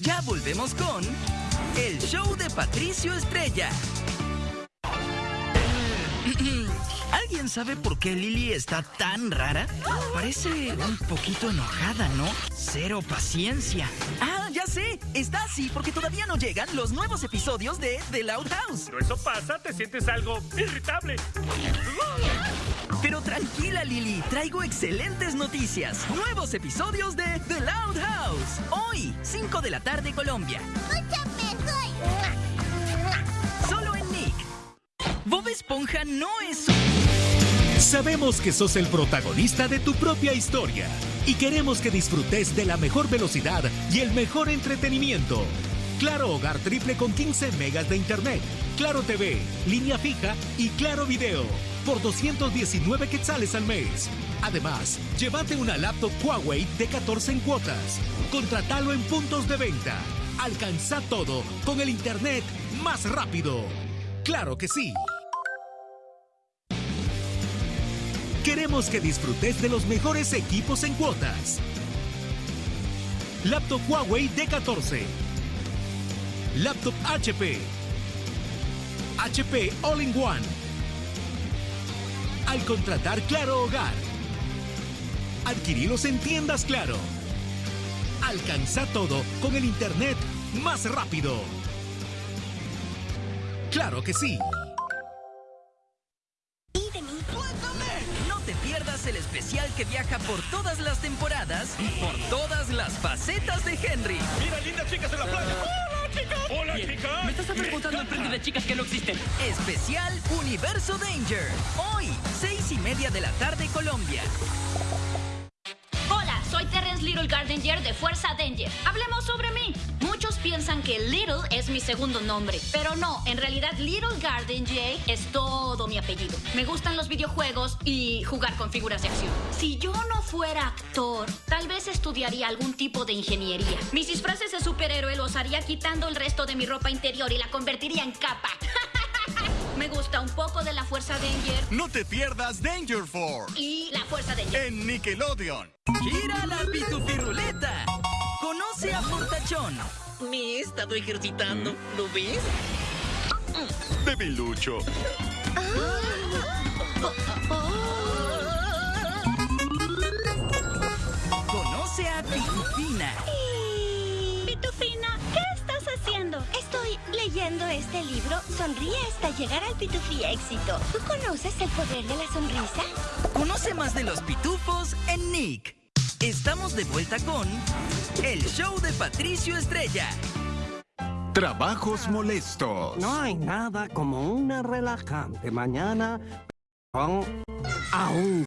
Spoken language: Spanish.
Ya volvemos con el show de Patricio Estrella. ¿Alguien sabe por qué Lily está tan rara? Parece un poquito enojada, ¿no? Cero paciencia. Ah, sé. Está así porque todavía no llegan los nuevos episodios de The Loud House. Cuando eso pasa, te sientes algo irritable. Pero tranquila, Lily. Traigo excelentes noticias. Nuevos episodios de The Loud House. Hoy, 5 de la tarde, Colombia. Solo en Nick. Bob Esponja no es... Sabemos que sos el protagonista de tu propia historia y queremos que disfrutes de la mejor velocidad y el mejor entretenimiento. Claro Hogar Triple con 15 megas de internet, Claro TV, línea fija y Claro Video por 219 quetzales al mes. Además, llévate una laptop Huawei de 14 en cuotas. Contratalo en puntos de venta. Alcanza todo con el internet más rápido. Claro que sí. Queremos que disfrutes de los mejores equipos en cuotas. Laptop Huawei D14. Laptop HP. HP All-in-One. Al contratar Claro Hogar. Adquirilos en tiendas Claro. Alcanza todo con el Internet más rápido. Claro que sí. El especial que viaja por todas las temporadas y por todas las facetas de Henry. Mira, lindas chicas en la playa. ¡Hola, chicas! ¡Hola, chicas! Me estás preguntando en frente de chicas que no existen. Especial Universo Danger. Hoy, seis y media de la tarde, Colombia. Hola, soy Terrence Little Gardener de Fuerza Danger. Hablemos sobre mí. Muchos piensan que Little es mi segundo nombre, pero no, en realidad Little Gardener es todo mi apellido. Me gustan los videojuegos y jugar con figuras de acción. Si yo no fuera actor, tal vez estudiaría algún tipo de ingeniería. Mis disfraces de superhéroe los haría quitando el resto de mi ropa interior y la convertiría en capa. Me gusta un poco de la Fuerza Danger No te pierdas Danger Force y la Fuerza Danger. en Nickelodeon. Gira la pitufiruleta. Conoce a Fortachón. Me he estado ejercitando, ¿lo ves? Debilucho. Conoce a Pitufina. Pitufina, ¿qué estás haciendo? Estoy leyendo este libro. Sonríe hasta llegar al pitufí éxito. ¿Tú conoces el poder de la sonrisa? Conoce más de los pitufos en Nick. Estamos de vuelta con el show de Patricio Estrella. Trabajos molestos. No hay nada como una relajante mañana con aún